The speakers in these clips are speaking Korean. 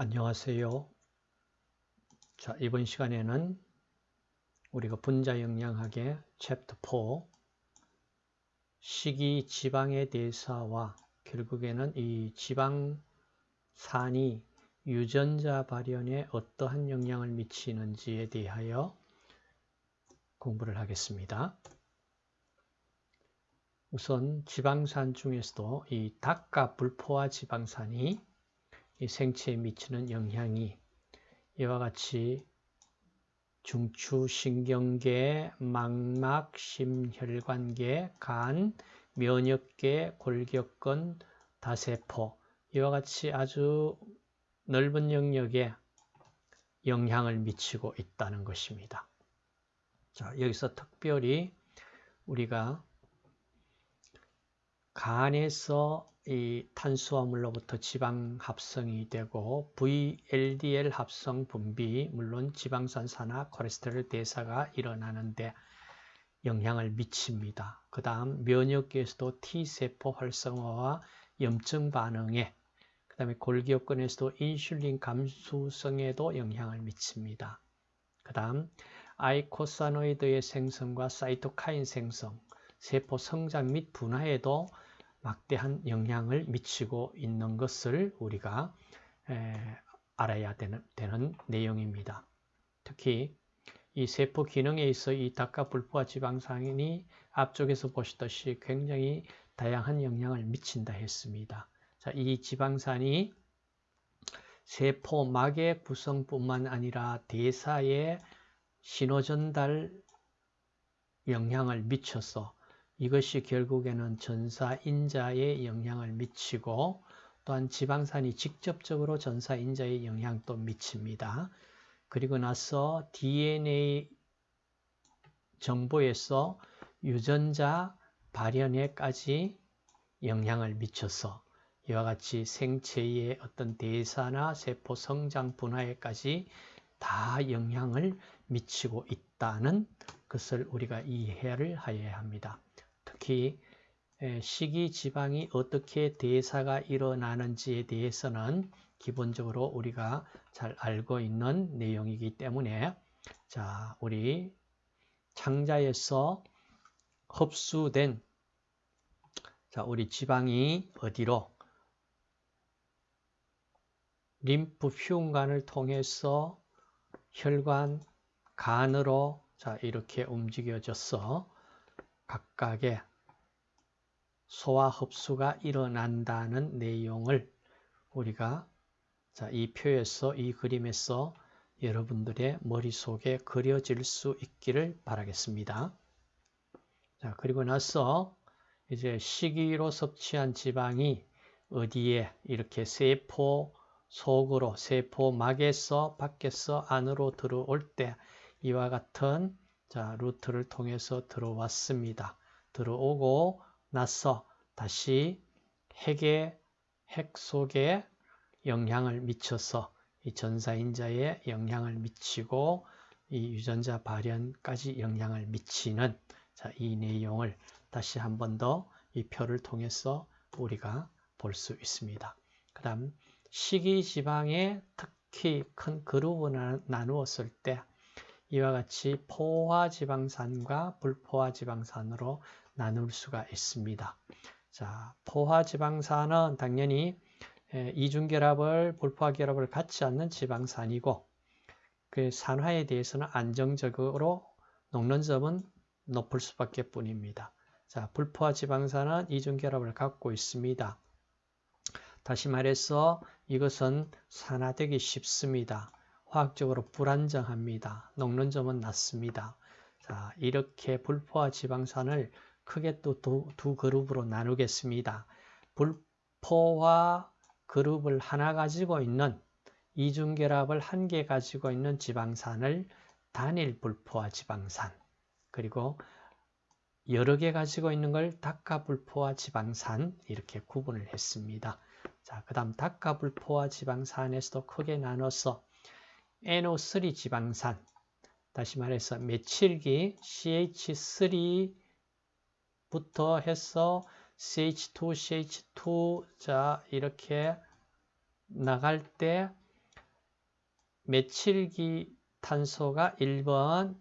안녕하세요. 자, 이번 시간에는 우리가 분자 영양학의 챕터 4 식이 지방의 대사와 결국에는 이 지방산이 유전자 발현에 어떠한 영향을 미치는지에 대하여 공부를 하겠습니다. 우선 지방산 중에서도 이 닭과 불포화 지방산이 이 생체에 미치는 영향이 이와 같이 중추, 신경계, 망막, 심혈관계, 간, 면역계, 골격근, 다세포 이와 같이 아주 넓은 영역에 영향을 미치고 있다는 것입니다. 자, 여기서 특별히 우리가 간에서 이 탄수화물로부터 지방 합성이 되고 VLDL 합성 분비 물론 지방산 산화 콜레스테롤 대사가 일어나는데 영향을 미칩니다. 그 다음 면역계에서도 T세포 활성화와 염증 반응에 그 다음에 골기업근에서도 인슐린 감수성에도 영향을 미칩니다. 그 다음 아이코사노이드의 생성과 사이토카인 생성, 세포 성장 및 분화에도 막대한 영향을 미치고 있는 것을 우리가 알아야 되는, 되는 내용입니다. 특히 이 세포 기능에 있어 이 닭과 불포화 지방산이 앞쪽에서 보시듯이 굉장히 다양한 영향을 미친다 했습니다. 자, 이 지방산이 세포막의 구성뿐만 아니라 대사에 신호전달 영향을 미쳐서 이것이 결국에는 전사 인자에 영향을 미치고 또한 지방산이 직접적으로 전사 인자에 영향도 미칩니다. 그리고 나서 DNA 정보에서 유전자 발현에까지 영향을 미쳐서 이와 같이 생체의 어떤 대사나 세포 성장 분화에까지 다 영향을 미치고 있다는 것을 우리가 이해를 하여야 합니다. 특히 식이 지방이 어떻게 대사가 일어나는지에 대해서는 기본적으로 우리가 잘 알고 있는 내용이기 때문에 자 우리 창자에서 흡수된 자 우리 지방이 어디로? 림프 흉관을 통해서 혈관 간으로 자 이렇게 움직여져서 각각의 소화 흡수가 일어난다는 내용을 우리가 자, 이 표에서 이 그림에서 여러분들의 머릿속에 그려질 수 있기를 바라겠습니다. 자, 그리고 나서 이제 식이로 섭취한 지방이 어디에 이렇게 세포 속으로 세포막에서 밖에서 안으로 들어올 때 이와 같은 자, 루트를 통해서 들어왔습니다. 들어오고 나서 다시 핵의 핵 속에 영향을 미쳐서 이 전사인자에 영향을 미치고 이 유전자 발현까지 영향을 미치는 자, 이 내용을 다시 한 번 더 이 표를 통해서 우리가 볼 수 있습니다. 그 다음 식이지방에 특히 큰 그룹을 나누었을 때 이와 같이 포화지방산과 불포화지방산으로 나눌 수가 있습니다. 자, 포화지방산은 당연히 이중결합을, 불포화결합을 갖지 않는 지방산이고 그 산화에 대해서는 안정적으로 녹는 점은 높을 수밖에 뿐입니다. 자, 불포화 지방산은 이중결합을 갖고 있습니다. 다시 말해서 이것은 산화되기 쉽습니다. 화학적으로 불안정합니다. 녹는 점은 낮습니다. 자, 이렇게 불포화 지방산을 크게 또 두 그룹으로 나누겠습니다. 불포화 그룹을 하나 가지고 있는 이중결합을 한 개 가지고 있는 지방산을 단일 불포화 지방산 그리고 여러 개 가지고 있는 걸 닭가불포화 지방산 이렇게 구분을 했습니다. 자, 그 다음 닭가불포화 지방산에서도 크게 나눠서 NO3 지방산 다시 말해서 메칠기 CH3 부터 해서 CH2, CH2 자 이렇게 나갈 때 메칠기 탄소가 1번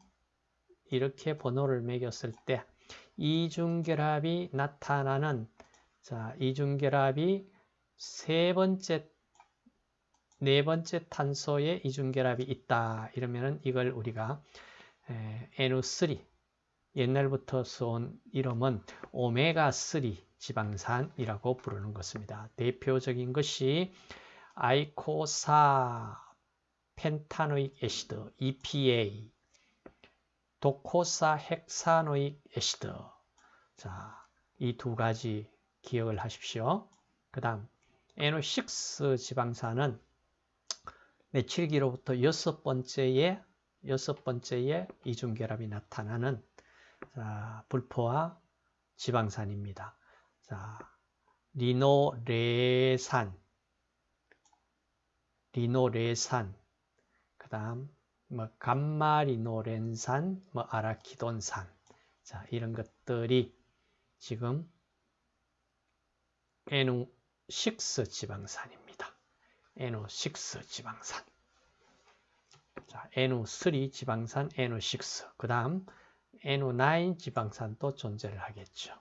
이렇게 번호를 매겼을 때 이중결합이 나타나는 자, 이중결합이 세 번째 네 번째 탄소에 이중결합이 있다. 이러면은 이걸 우리가 NO3 옛날부터 써온 이름은 오메가3 지방산이라고 부르는 것입니다. 대표적인 것이 eicosapentaenoic acid EPA docosahexaenoic acid 자, 이 두 가지 기억을 하십시오. 그 다음 NO6 지방산은 메칠기로부터 여섯 번째에 여섯 번째에 이중결합이 나타나는 자, 불포화 지방산입니다. 자, 리노레산, 리노레산, 그 다음 뭐 감마리노렌산, 뭐 아라키돈산, 자 이런 것들이 지금 NO6 지방산입니다. NO6 지방산. 자, NO3 지방산, NO6. 그 다음 NO9 지방산도 존재를 하겠죠.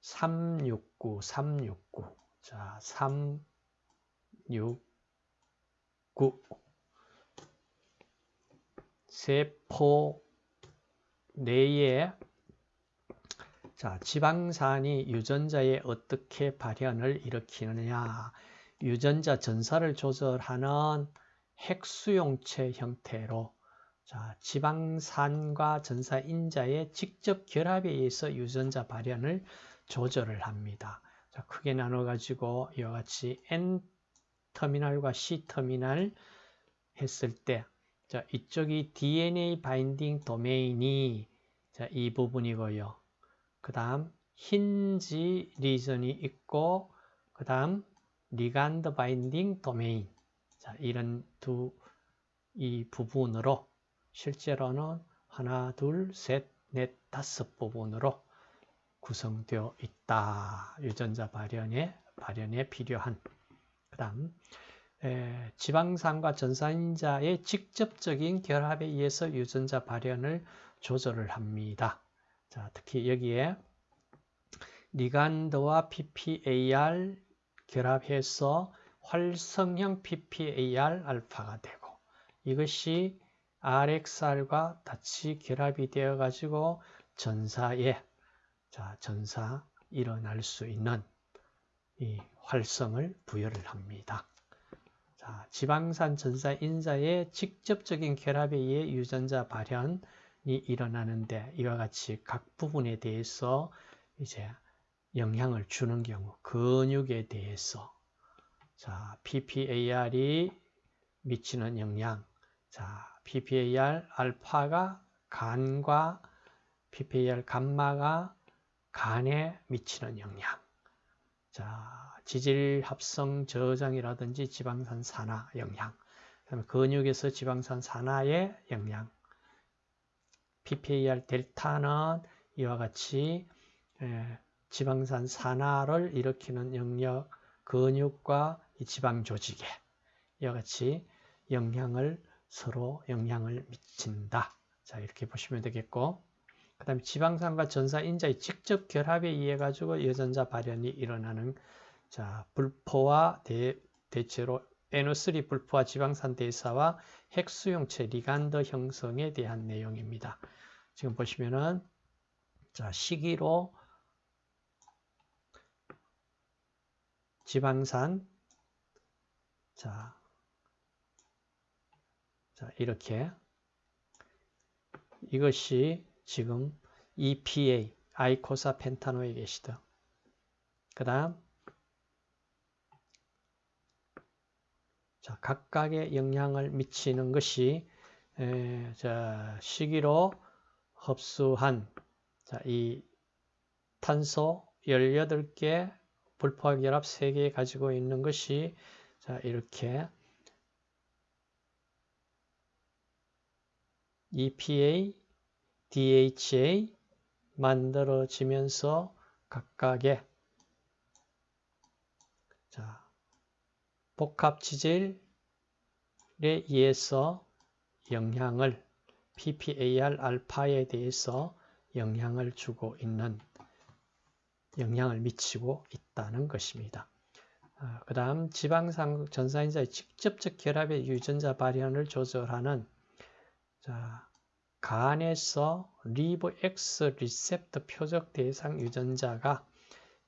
369, 369. 자, 369. 세포 내에 자, 지방산이 유전자에 어떻게 발현을 일으키느냐. 유전자 전사를 조절하는 핵수용체 형태로 자, 지방산과 전사 인자의 직접 결합에 의해서 유전자 발현을 조절을 합니다. 자, 크게 나눠 가지고 이와 같이 N 터미널과 C 터미널 했을 때 자, 이쪽이 DNA 바인딩 도메인이 자, 이 부분이고요. 그 다음 힌지 리전이 있고 그 다음 ligand binding domain 자, 이런 두 이 부분으로 실제로는 하나, 둘, 셋, 넷, 다섯 부분으로 구성되어 있다. 유전자 발현에 발현에 필요한 그 다음 지방산과 전사인자의 직접적인 결합에 의해서 유전자 발현을 조절을 합니다. 자, 특히 여기에 리간드와 PPAR 결합해서 활성형 PPAR 알파가 되고 이것이 RXR과 같이 결합이 되어 가지고 전사에 자, 전사 일어날 수 있는 이 활성을 부여를 합니다. 자, 지방산 전사 인자의 직접적인 결합에 의해 유전자 발현이 일어나는데 이와 같이 각 부분에 대해서 이제 영향을 주는 경우 근육에 대해서 자, PPAR이 미치는 영향 자, PPAR 알파가 간과 PPAR 감마가 간에 미치는 영향. 자, 지질 합성 저장이라든지 지방산 산화 영향. 그다음에 근육에서 지방산 산화의 영향. PPAR 델타는 이와 같이 지방산 산화를 일으키는 영역, 근육과 지방 조직에 이와 같이 영향을 서로 영향을 미친다. 자, 이렇게 보시면 되겠고. 그 다음에 지방산과 전사인자의 직접 결합에 의해 가지고 여전자 발현이 일어나는 자, 불포화 대, 대체로 NO3 불포화 지방산 대사와 핵수용체 리간드 형성에 대한 내용입니다. 지금 보시면은 자, 시기로 지방산 자, 자, 이렇게 이것이 지금 EPA, 아이코사 펜타노익 애시드. 그 다음 자, 각각의 영향을 미치는 것이 에, 자, 시기로 흡수한 자, 이 탄소 18개 불포화 결합 3개 가지고 있는 것이 자, 이렇게 EPA, DHA 만들어지면서 각각의 자, 복합 지질 의해서 영향을 PPAR 알파에 대해서 영향을 주고 있는 영향을 미치고 있다는 것입니다. 아, 그 다음 지방상 전사인자의 직접적 결합의 유전자 발현을 조절하는 자, 간에서 liver X receptor 표적 대상 유전자가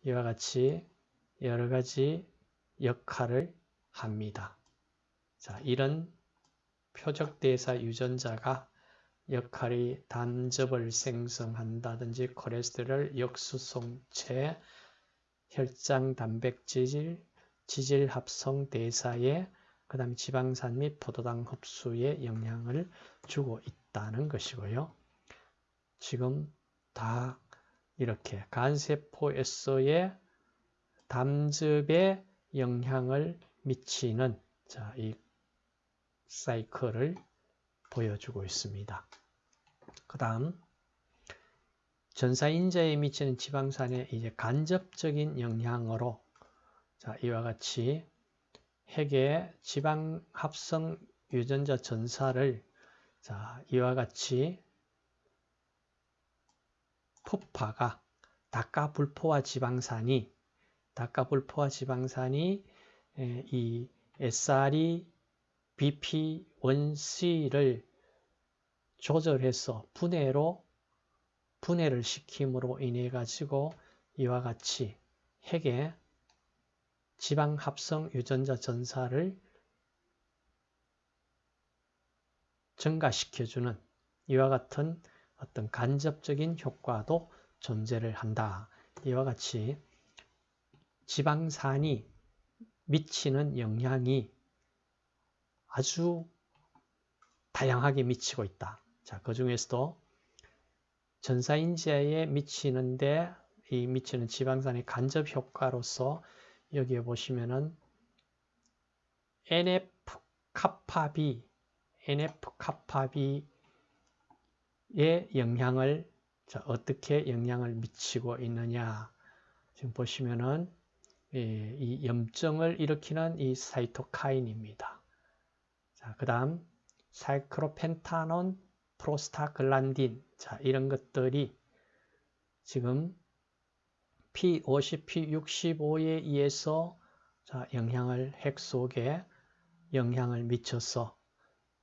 이와 같이 여러 가지 역할을 합니다. 자, 이런 표적 대상 유전자가 역할이 담즙을 생성한다든지 콜레스테롤 역수송체, 혈장 단백질, 지질 합성 대사에 그 다음에 지방산 및 포도당 흡수에 영향을 주고 있다는 것이고요. 지금 다 이렇게 간세포에서의 담즙에 영향을 미치는 자, 이 사이클을 보여주고 있습니다. 그 다음 전사인자에 미치는 지방산의 이제 간접적인 영향으로 자, 이와 같이 핵의 지방 합성 유전자 전사를 자, 이와 같이 푸파가 다카불포화 지방산이 다카불포화 지방산이 이 SRE BP1C를 조절해서 분해로 분해를 시킴으로 인해 가지고 이와 같이 핵의 지방 합성 유전자 전사를 증가시켜주는 이와 같은 어떤 간접적인 효과도 존재를 한다. 이와 같이 지방산이 미치는 영향이 아주 다양하게 미치고 있다. 자, 그 중에서도 전사인지에 미치는데 이 미치는 지방산의 간접 효과로서 여기에 보시면은 NF 카파비, NF 카파비의 영향을 자, 어떻게 영향을 미치고 있느냐. 지금 보시면은 예, 이 염증을 일으키는 이 사이토카인입니다. 자, 그 다음 사이크로펜타논, 프로스타글란딘 자, 이런 것들이 지금 P50, P65에 의해서 자, 영향을 핵 속에 영향을 미쳐서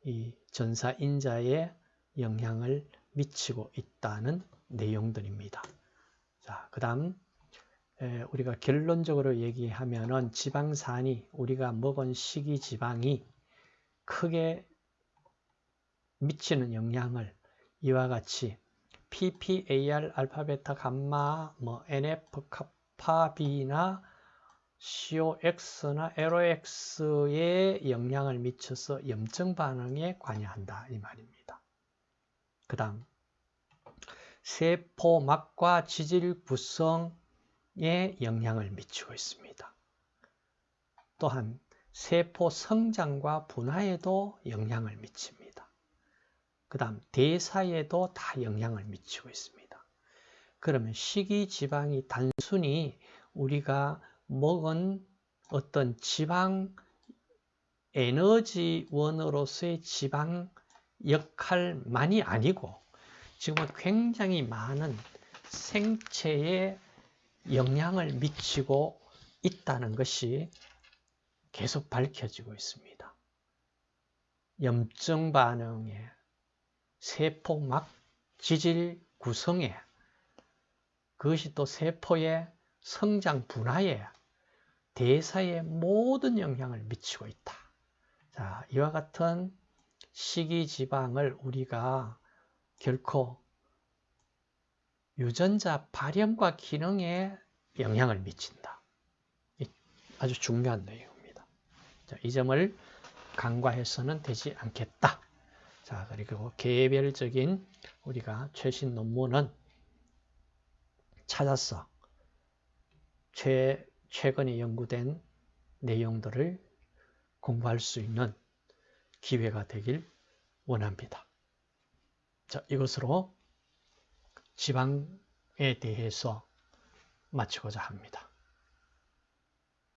이 전사 인자에 영향을 미치고 있다는 내용들입니다. 자, 그다음 우리가 결론적으로 얘기하면은 지방산이 우리가 먹은 식이 지방이 크게 미치는 영향을 이와 같이 PPAR 알파 베타 감마 뭐 NF 카파 B나 COX나 LOX에 영향을 미쳐서 염증 반응에 관여한다 이 말입니다. 그 다음 세포막과 지질 구성에 영향을 미치고 있습니다. 또한 세포 성장과 분화에도 영향을 미칩니다. 그 다음 대사에도 다 영향을 미치고 있습니다. 그러면 식이지방이 단순히 우리가 먹은 어떤 지방 에너지원으로서의 지방 역할만이 아니고 지금은 굉장히 많은 생체에 영향을 미치고 있다는 것이 계속 밝혀지고 있습니다. 염증 반응에, 세포막 지질 구성에, 그것이 또 세포의 성장 분화에, 대사에 모든 영향을 미치고 있다. 자, 이와 같은 식이지방을 우리가 결코 유전자 발현과 기능에 영향을 미친다. 아주 중요한 내용. 자, 이 점을 간과해서는 되지 않겠다. 자, 그리고 개별적인 우리가 최신 논문은 찾아서 최, 최근에 연구된 내용들을 공부할 수 있는 기회가 되길 원합니다. 자, 이것으로 지방에 대해서 마치고자 합니다.